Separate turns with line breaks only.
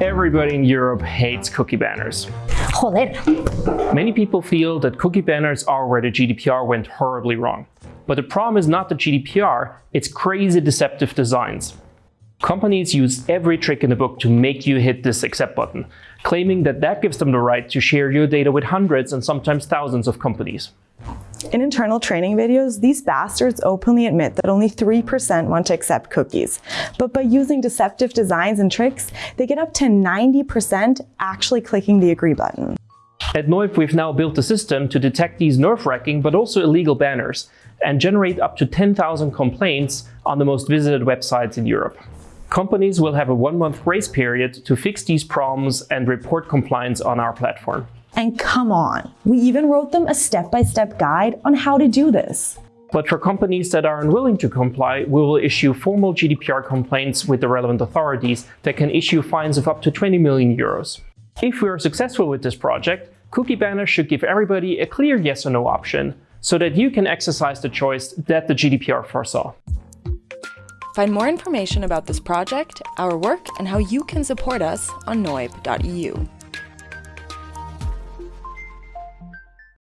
Everybody in Europe hates cookie banners.
Joder.
Many people feel that cookie banners are where the GDPR went horribly wrong. But the problem is not the GDPR, it's crazy deceptive designs. Companies use every trick in the book to make you hit this accept button, claiming that that gives them the right to share your data with hundreds and sometimes thousands of companies.
In internal training videos, these bastards openly admit that only 3% want to accept cookies. But by using deceptive designs and tricks, they get up to 90% actually clicking the agree button.
At noyb, we've now built a system to detect these nerve-wracking but also illegal banners and generate up to 10,000 complaints on the most visited websites in Europe. Companies will have a one-month grace period to fix these problems and report compliance on our platform.
And come on, we even wrote them a step-by-step -step guide on how to do this.
But for companies that are unwilling to comply, we will issue formal GDPR complaints with the relevant authorities that can issue fines of up to 20 million euros. If we are successful with this project, cookie banners should give everybody a clear yes or no option, so that you can exercise the choice that the GDPR foresaw.
Find more information about this project, our work, and how you can support us on noyb.eu.